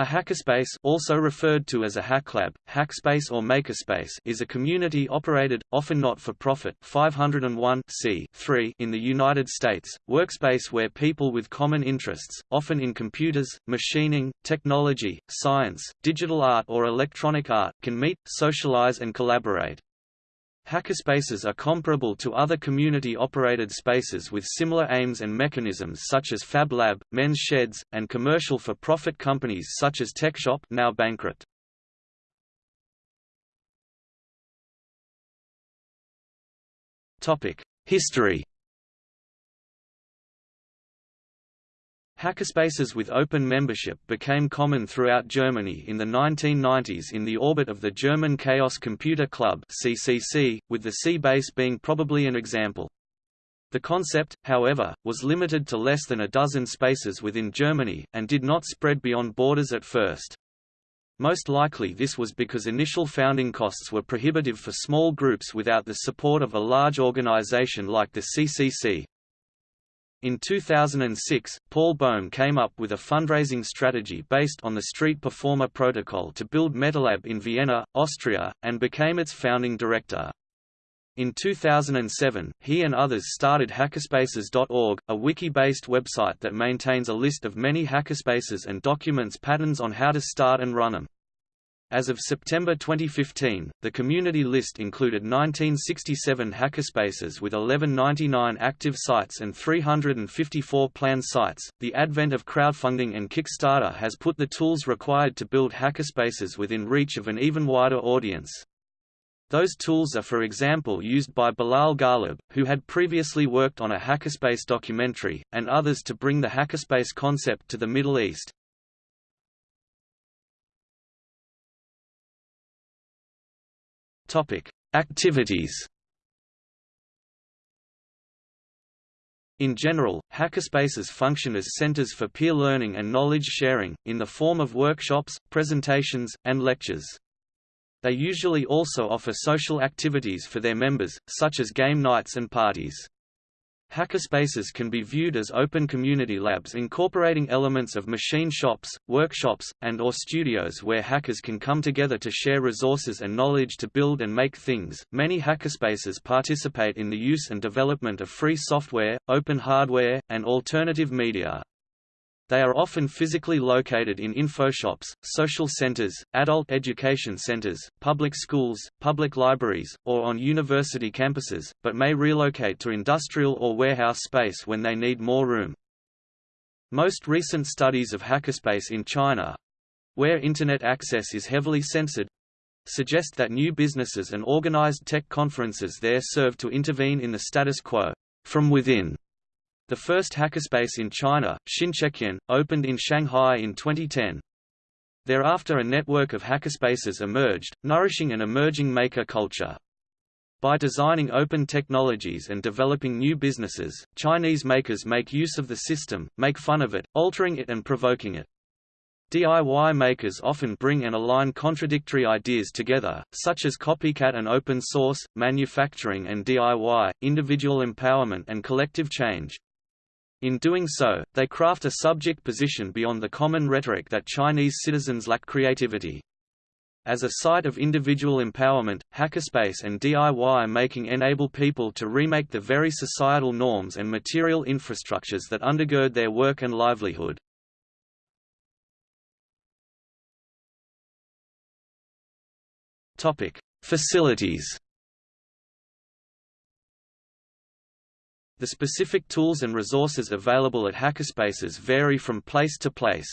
A hackerspace also referred to as a hacklab, hackspace or makerspace is a community-operated, often not-for-profit 501 in the United States, workspace where people with common interests, often in computers, machining, technology, science, digital art or electronic art, can meet, socialize and collaborate. Hackerspaces are comparable to other community-operated spaces with similar aims and mechanisms such as Fab Lab, Men's Sheds, and commercial for-profit companies such as TechShop now bankrupt. History Hackerspaces with open membership became common throughout Germany in the 1990s in the orbit of the German Chaos Computer Club CCC, with the C-Base being probably an example. The concept, however, was limited to less than a dozen spaces within Germany, and did not spread beyond borders at first. Most likely this was because initial founding costs were prohibitive for small groups without the support of a large organization like the CCC. In 2006, Paul Bohm came up with a fundraising strategy based on the Street Performer protocol to build MetaLab in Vienna, Austria, and became its founding director. In 2007, he and others started hackerspaces.org, a wiki-based website that maintains a list of many hackerspaces and documents patterns on how to start and run them. As of September 2015, the community list included 1967 hackerspaces with 1199 active sites and 354 planned sites. The advent of crowdfunding and Kickstarter has put the tools required to build hackerspaces within reach of an even wider audience. Those tools are for example used by Bilal Ghalib, who had previously worked on a hackerspace documentary, and others to bring the hackerspace concept to the Middle East. Topic: Activities. In general, hackerspaces function as centers for peer learning and knowledge sharing, in the form of workshops, presentations, and lectures. They usually also offer social activities for their members, such as game nights and parties. Hackerspaces can be viewed as open community labs incorporating elements of machine shops, workshops, and or studios where hackers can come together to share resources and knowledge to build and make things. Many hackerspaces participate in the use and development of free software, open hardware, and alternative media. They are often physically located in infoshops, social centers, adult education centers, public schools, public libraries, or on university campuses, but may relocate to industrial or warehouse space when they need more room. Most recent studies of hackerspace in China where Internet access is heavily censored suggest that new businesses and organized tech conferences there serve to intervene in the status quo from within the first hackerspace in China, Xinchejian, opened in Shanghai in 2010. Thereafter a network of hackerspaces emerged, nourishing an emerging maker culture. By designing open technologies and developing new businesses, Chinese makers make use of the system, make fun of it, altering it and provoking it. DIY makers often bring and align contradictory ideas together, such as copycat and open source, manufacturing and DIY, individual empowerment and collective change. In doing so, they craft a subject position beyond the common rhetoric that Chinese citizens lack creativity. As a site of individual empowerment, hackerspace and DIY making enable people to remake the very societal norms and material infrastructures that undergird their work and livelihood. Facilities The specific tools and resources available at hackerspaces vary from place to place.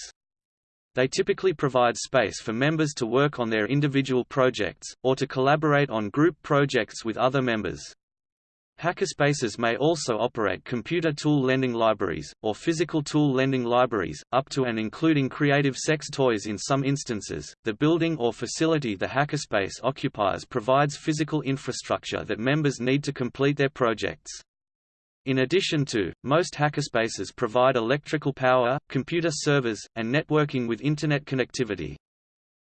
They typically provide space for members to work on their individual projects, or to collaborate on group projects with other members. Hackerspaces may also operate computer tool lending libraries, or physical tool lending libraries, up to and including creative sex toys in some instances. The building or facility the hackerspace occupies provides physical infrastructure that members need to complete their projects. In addition to, most hackerspaces provide electrical power, computer servers, and networking with Internet connectivity.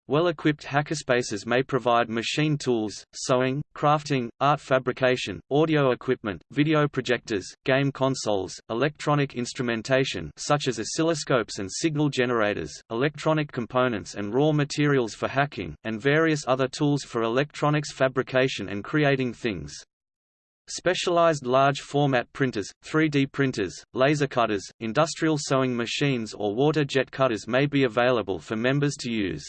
Well-equipped hackerspaces may provide machine tools, sewing, crafting, art fabrication, audio equipment, video projectors, game consoles, electronic instrumentation such as oscilloscopes and signal generators, electronic components and raw materials for hacking, and various other tools for electronics fabrication and creating things. Specialized large-format printers, 3D printers, laser cutters, industrial sewing machines or water jet cutters may be available for members to use.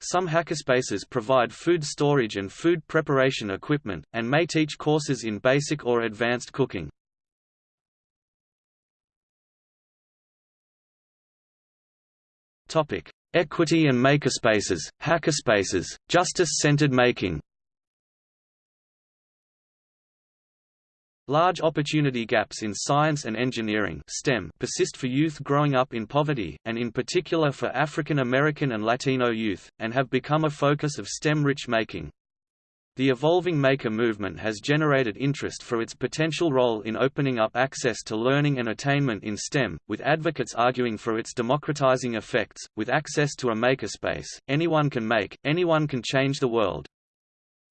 Some hackerspaces provide food storage and food preparation equipment, and may teach courses in basic or advanced cooking. Equity and makerspaces, hackerspaces, justice-centered making Large opportunity gaps in science and engineering STEM persist for youth growing up in poverty, and in particular for African American and Latino youth, and have become a focus of STEM-rich making. The evolving maker movement has generated interest for its potential role in opening up access to learning and attainment in STEM, with advocates arguing for its democratizing effects. With access to a makerspace, anyone can make, anyone can change the world.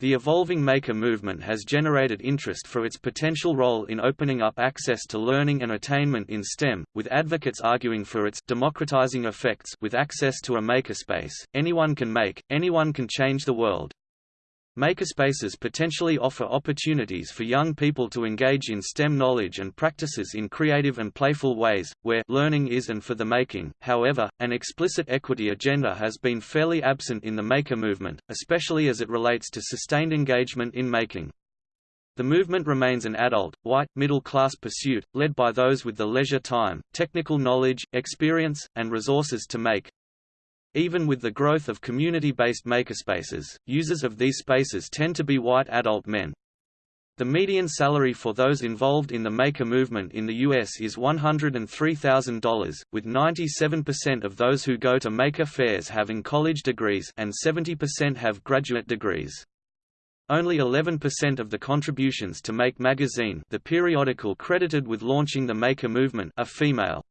The evolving maker movement has generated interest for its potential role in opening up access to learning and attainment in STEM, with advocates arguing for its democratizing effects with access to a makerspace. Anyone can make, anyone can change the world. Makerspaces potentially offer opportunities for young people to engage in STEM knowledge and practices in creative and playful ways, where learning is and for the making. However, an explicit equity agenda has been fairly absent in the maker movement, especially as it relates to sustained engagement in making. The movement remains an adult, white, middle-class pursuit, led by those with the leisure time, technical knowledge, experience, and resources to make, even with the growth of community-based makerspaces, users of these spaces tend to be white adult men. The median salary for those involved in the maker movement in the U.S. is $103,000, with 97% of those who go to maker fairs having college degrees and 70% have graduate degrees. Only 11% of the contributions to Make magazine the periodical credited with launching the Maker movement are female.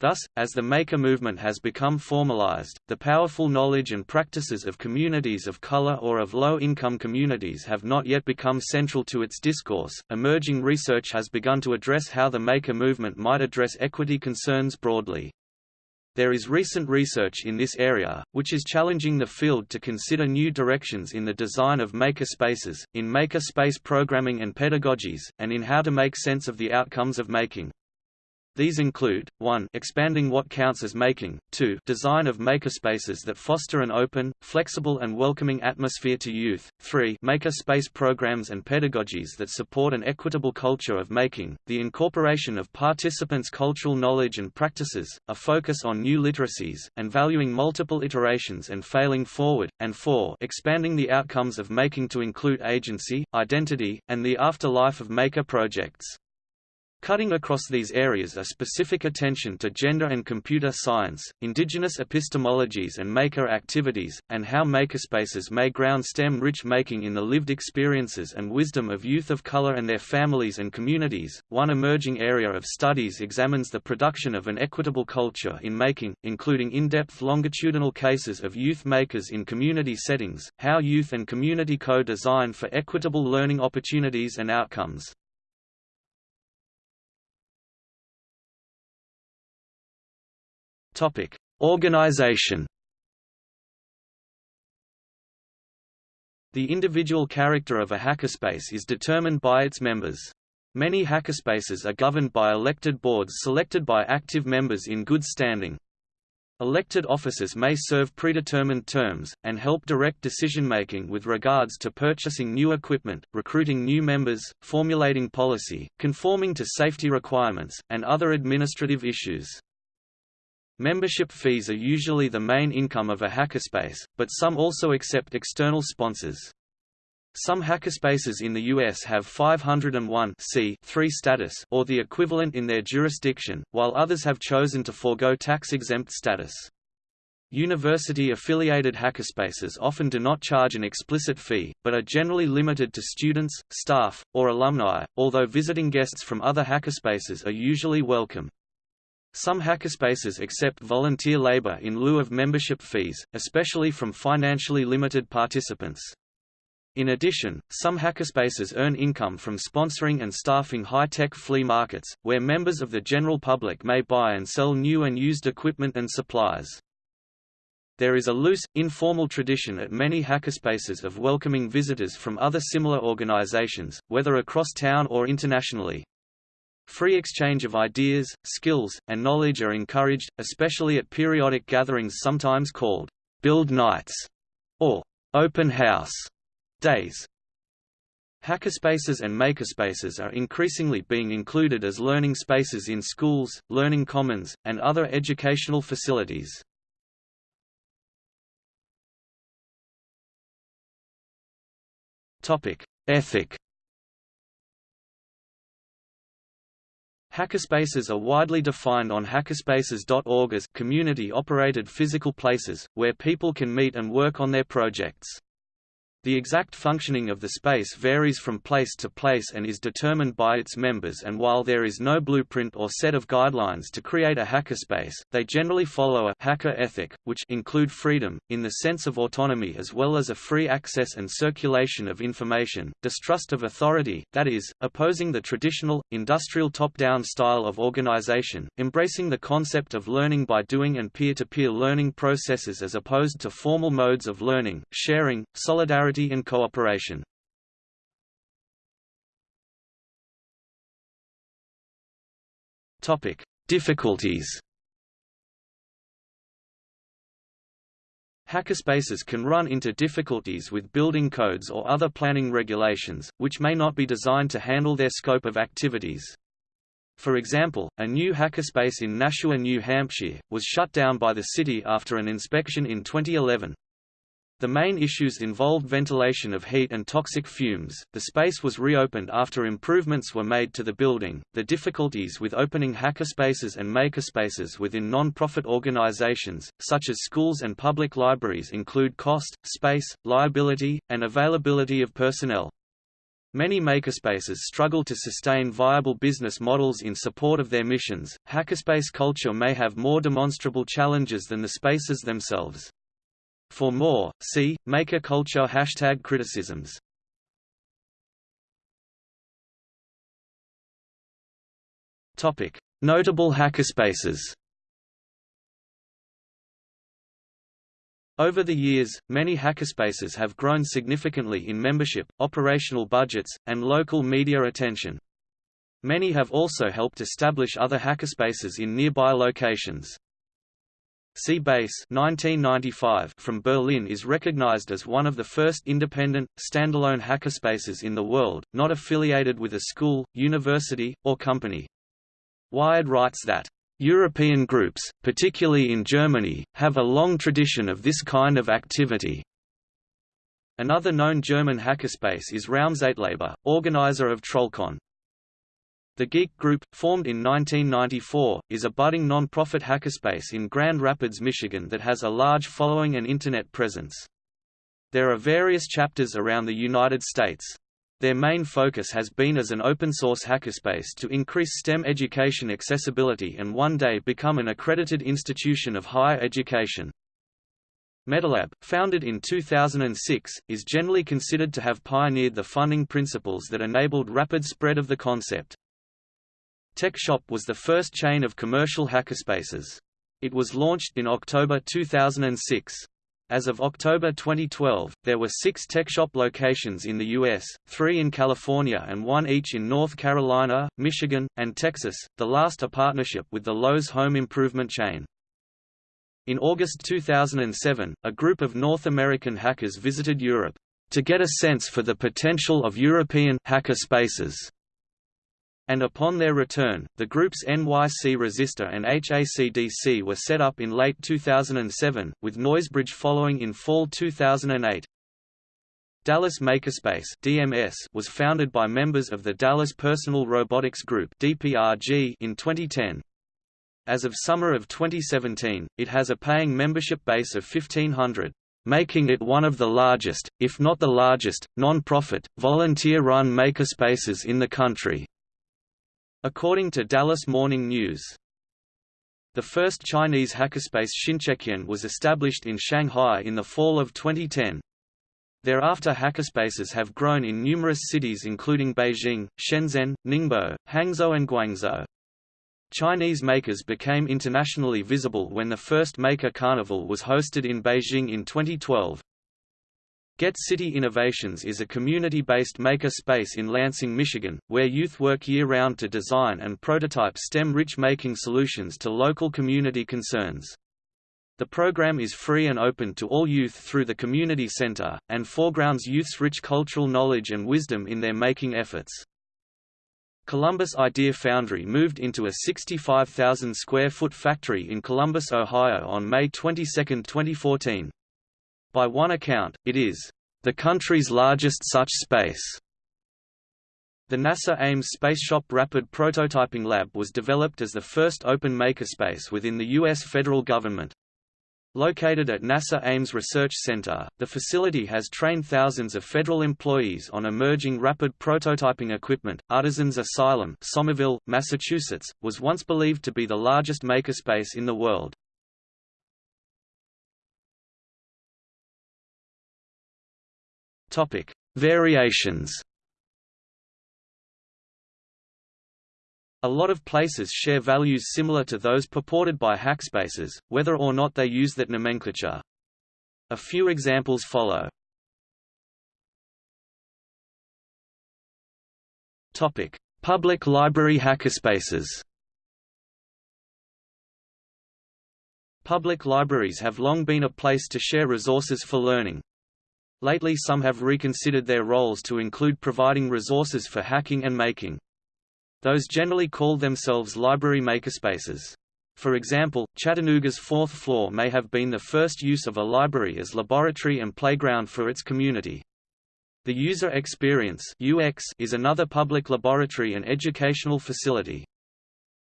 Thus, as the Maker movement has become formalized, the powerful knowledge and practices of communities of color or of low-income communities have not yet become central to its discourse. Emerging research has begun to address how the Maker movement might address equity concerns broadly. There is recent research in this area, which is challenging the field to consider new directions in the design of maker spaces, in maker space programming and pedagogies, and in how to make sense of the outcomes of making. These include, 1 expanding what counts as making, 2 design of makerspaces that foster an open, flexible and welcoming atmosphere to youth, 3 makerspace programs and pedagogies that support an equitable culture of making, the incorporation of participants' cultural knowledge and practices, a focus on new literacies, and valuing multiple iterations and failing forward, and 4 expanding the outcomes of making to include agency, identity, and the afterlife of maker projects. Cutting across these areas are specific attention to gender and computer science, indigenous epistemologies and maker activities, and how makerspaces may ground STEM-rich making in the lived experiences and wisdom of youth of color and their families and communities. One emerging area of studies examines the production of an equitable culture in making, including in-depth longitudinal cases of youth makers in community settings, how youth and community co-design for equitable learning opportunities and outcomes. Topic: Organization. The individual character of a hackerspace is determined by its members. Many hackerspaces are governed by elected boards selected by active members in good standing. Elected officers may serve predetermined terms, and help direct decision-making with regards to purchasing new equipment, recruiting new members, formulating policy, conforming to safety requirements, and other administrative issues. Membership fees are usually the main income of a hackerspace, but some also accept external sponsors. Some hackerspaces in the U.S. have 501 status or the equivalent in their jurisdiction, while others have chosen to forego tax-exempt status. University-affiliated hackerspaces often do not charge an explicit fee, but are generally limited to students, staff, or alumni, although visiting guests from other hackerspaces are usually welcome. Some hackerspaces accept volunteer labor in lieu of membership fees, especially from financially limited participants. In addition, some hackerspaces earn income from sponsoring and staffing high-tech flea markets, where members of the general public may buy and sell new and used equipment and supplies. There is a loose, informal tradition at many hackerspaces of welcoming visitors from other similar organizations, whether across town or internationally. Free exchange of ideas, skills, and knowledge are encouraged, especially at periodic gatherings sometimes called «build nights» or «open house» days. Hackerspaces and makerspaces are increasingly being included as learning spaces in schools, learning commons, and other educational facilities. Ethic Hackerspaces are widely defined on hackerspaces.org as community-operated physical places, where people can meet and work on their projects. The exact functioning of the space varies from place to place and is determined by its members and while there is no blueprint or set of guidelines to create a hackerspace, they generally follow a hacker ethic, which include freedom, in the sense of autonomy as well as a free access and circulation of information, distrust of authority, that is, opposing the traditional, industrial top-down style of organization, embracing the concept of learning by doing and peer-to-peer -peer learning processes as opposed to formal modes of learning, sharing, solidarity and cooperation. Topic: Difficulties. Hackerspaces can run into difficulties with building codes or other planning regulations, which may not be designed to handle their scope of activities. For example, a new hackerspace in Nashua, New Hampshire, was shut down by the city after an inspection in 2011. The main issues involved ventilation of heat and toxic fumes. The space was reopened after improvements were made to the building. The difficulties with opening hackerspaces and makerspaces within non-profit organizations, such as schools and public libraries include cost, space, liability, and availability of personnel. Many makerspaces struggle to sustain viable business models in support of their missions. Hackerspace culture may have more demonstrable challenges than the spaces themselves. For more, see, Maker culture hashtag criticisms. Notable hackerspaces Over the years, many hackerspaces have grown significantly in membership, operational budgets, and local media attention. Many have also helped establish other hackerspaces in nearby locations. C-Base 1995 from Berlin is recognized as one of the first independent, standalone hackerspaces in the world, not affiliated with a school, university, or company. Wired writes that, "...European groups, particularly in Germany, have a long tradition of this kind of activity." Another known German hackerspace is Raumzeitlabor, organizer of Trollcon. The Geek Group, formed in 1994, is a budding non-profit hackerspace in Grand Rapids, Michigan that has a large following and Internet presence. There are various chapters around the United States. Their main focus has been as an open-source hackerspace to increase STEM education accessibility and one day become an accredited institution of higher education. Metalab, founded in 2006, is generally considered to have pioneered the funding principles that enabled rapid spread of the concept. TechShop was the first chain of commercial hackerspaces. It was launched in October 2006. As of October 2012, there were six TechShop locations in the U.S., three in California and one each in North Carolina, Michigan, and Texas, the last a partnership with the Lowe's home improvement chain. In August 2007, a group of North American hackers visited Europe to get a sense for the potential of European hacker spaces and upon their return, the groups NYC Resistor and HACDC were set up in late 2007, with Noisebridge following in fall 2008. Dallas Makerspace (DMS) was founded by members of the Dallas Personal Robotics Group (DPRG) in 2010. As of summer of 2017, it has a paying membership base of 1500, making it one of the largest, if not the largest, non-profit, volunteer-run makerspaces in the country. According to Dallas Morning News. The first Chinese hackerspace Xinchejian was established in Shanghai in the fall of 2010. Thereafter hackerspaces have grown in numerous cities including Beijing, Shenzhen, Ningbo, Hangzhou and Guangzhou. Chinese makers became internationally visible when the first Maker Carnival was hosted in Beijing in 2012. Get City Innovations is a community-based maker space in Lansing, Michigan, where youth work year-round to design and prototype STEM-rich making solutions to local community concerns. The program is free and open to all youth through the community center, and foregrounds youth's rich cultural knowledge and wisdom in their making efforts. Columbus Idea Foundry moved into a 65,000 square foot factory in Columbus, Ohio on May 22, 2014. By one account, it is the country's largest such space. The NASA Ames Spaceshop Rapid Prototyping Lab was developed as the first open makerspace within the U.S. federal government. Located at NASA Ames Research Center, the facility has trained thousands of federal employees on emerging rapid prototyping equipment. Artisans Asylum, Somerville, Massachusetts, was once believed to be the largest makerspace in the world. Topic: Variations A lot of places share values similar to those purported by hackspaces, whether or not they use that nomenclature. A few examples follow. Topic: Public library hackerspaces. Public libraries have long been a place to share resources for learning. Lately some have reconsidered their roles to include providing resources for hacking and making. Those generally call themselves library makerspaces. For example, Chattanooga's fourth floor may have been the first use of a library as laboratory and playground for its community. The User Experience UX is another public laboratory and educational facility.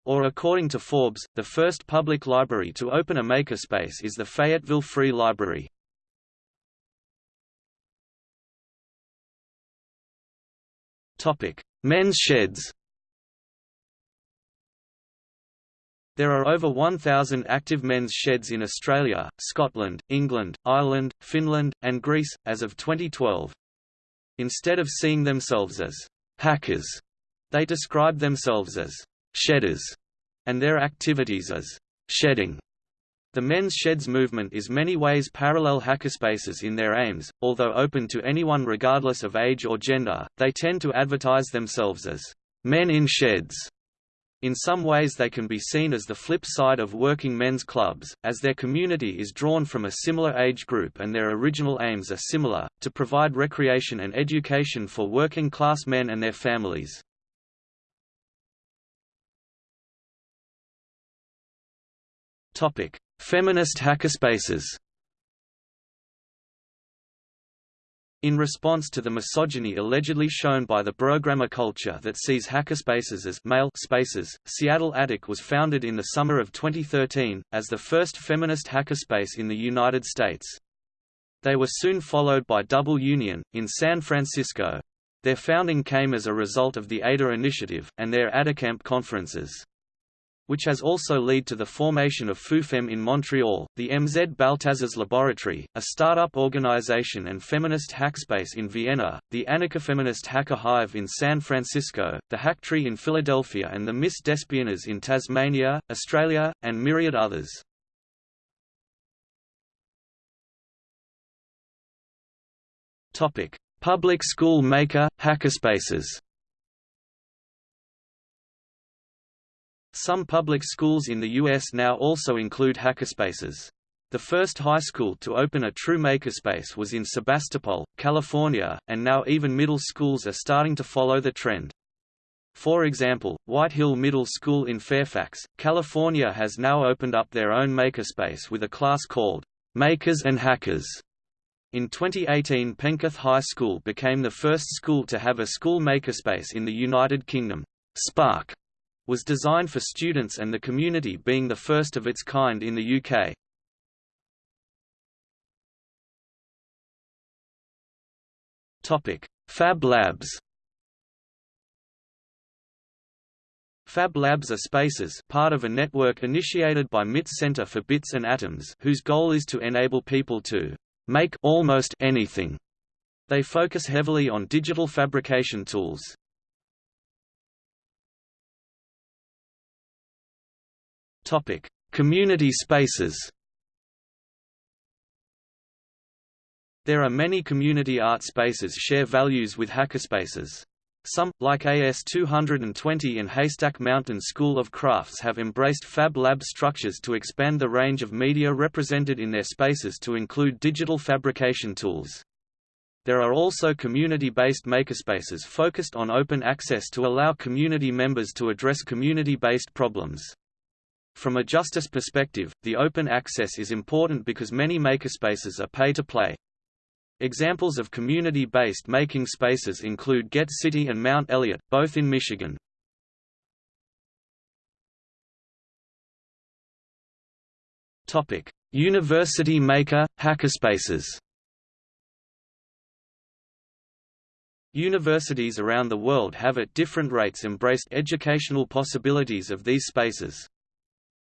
Or according to Forbes, the first public library to open a makerspace is the Fayetteville Free Library. Men's sheds There are over 1,000 active men's sheds in Australia, Scotland, England, Ireland, Finland, and Greece, as of 2012. Instead of seeing themselves as hackers, they describe themselves as shedders, and their activities as shedding. The men's sheds movement is many ways parallel hackerspaces in their aims, although open to anyone regardless of age or gender, they tend to advertise themselves as men in sheds in some ways they can be seen as the flip side of working men's clubs, as their community is drawn from a similar age group and their original aims are similar, to provide recreation and education for working-class men and their families. Feminist hackerspaces In response to the misogyny allegedly shown by the programmer culture that sees hackerspaces as male spaces, Seattle Attic was founded in the summer of 2013, as the first feminist hackerspace in the United States. They were soon followed by Double Union, in San Francisco. Their founding came as a result of the ADA initiative, and their AdaCamp conferences which has also led to the formation of FUFEM in Montreal, the MZ Baltazars Laboratory, a startup organization and feminist hackspace in Vienna, the Anarchofeminist Hacker Hive in San Francisco, the Hacktree in Philadelphia and the Miss Despoinas in Tasmania, Australia, and myriad others. Public school maker, hackerspaces Some public schools in the U.S. now also include hackerspaces. The first high school to open a true makerspace was in Sebastopol, California, and now even middle schools are starting to follow the trend. For example, White Hill Middle School in Fairfax, California has now opened up their own makerspace with a class called Makers and Hackers. In 2018 Penketh High School became the first school to have a school makerspace in the United Kingdom. Spark was designed for students and the community being the first of its kind in the UK. Fab Labs Fab Labs are spaces part of a network initiated by MIT's Center for Bits and Atoms whose goal is to enable people to make almost anything. They focus heavily on digital fabrication tools. Topic: Community spaces. There are many community art spaces share values with hackerspaces. Some, like AS220 and Haystack Mountain School of Crafts have embraced Fab Lab structures to expand the range of media represented in their spaces to include digital fabrication tools. There are also community-based makerspaces focused on open access to allow community members to address community-based problems. From a justice perspective, the open access is important because many makerspaces are pay-to-play. Examples of community-based making spaces include Get City and Mount Elliott, both in Michigan. Topic: University Maker Hackerspaces. Universities around the world have at different rates embraced educational possibilities of these spaces.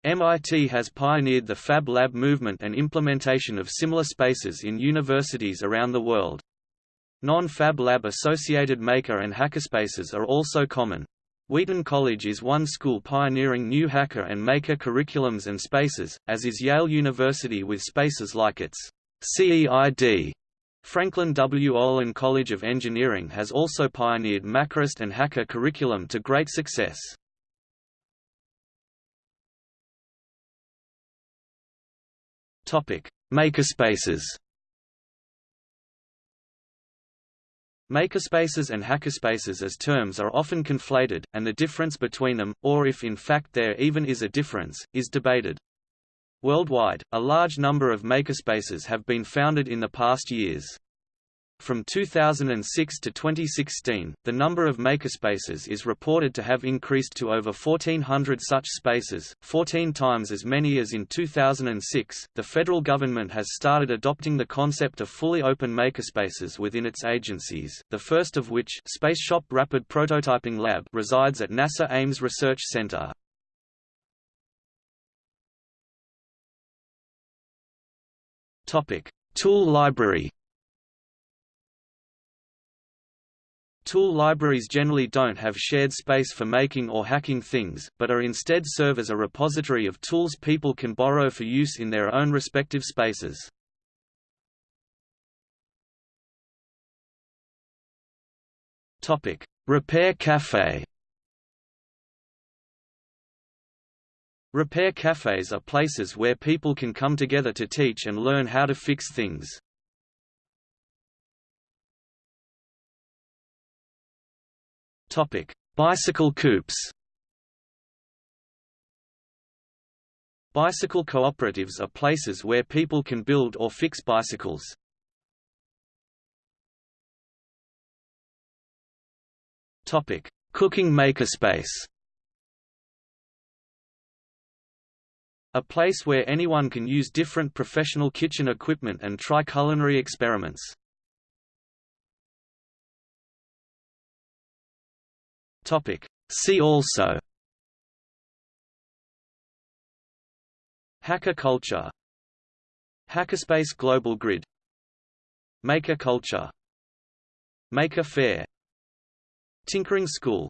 MIT has pioneered the Fab Lab movement and implementation of similar spaces in universities around the world. Non-Fab Lab associated maker and hackerspaces are also common. Wheaton College is one school pioneering new hacker and maker curriculums and spaces, as is Yale University with spaces like its CEID. Franklin W. Olin College of Engineering has also pioneered Makerist and Hacker curriculum to great success. Topic: Makerspaces. Makerspaces and hackerspaces as terms are often conflated, and the difference between them, or if in fact there even is a difference, is debated. Worldwide, a large number of makerspaces have been founded in the past years. From 2006 to 2016, the number of makerspaces is reported to have increased to over 1,400 such spaces, 14 times as many as in 2006. The federal government has started adopting the concept of fully open makerspaces within its agencies, the first of which Spaceshop Rapid Prototyping Lab resides at NASA Ames Research Center. Tool Library Tool libraries generally don't have shared space for making or hacking things, but are instead serve as a repository of tools people can borrow for use in their own respective spaces. Topic: Repair Cafe. Repair cafes are places where people can come together to teach and learn how to fix things. Topic: Bicycle coupes. Bicycle cooperatives are places where people can build or fix bicycles. Topic: Cooking makerspace. A place where anyone can use different professional kitchen equipment and try culinary experiments. Topic. See also. Hacker culture. Hackerspace Global Grid. Maker culture. Maker Faire. Tinkering School